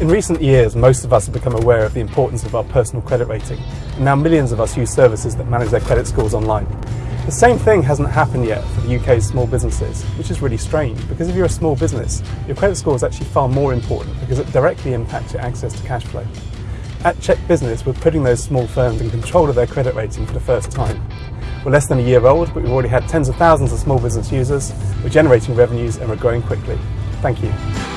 In recent years, most of us have become aware of the importance of our personal credit rating, and now millions of us use services that manage their credit scores online. The same thing hasn't happened yet for the UK's small businesses, which is really strange because if you're a small business, your credit score is actually far more important because it directly impacts your access to cash flow. At Check Business, we're putting those small firms in control of their credit rating for the first time. We're less than a year old, but we've already had tens of thousands of small business users, we're generating revenues and we're growing quickly. Thank you.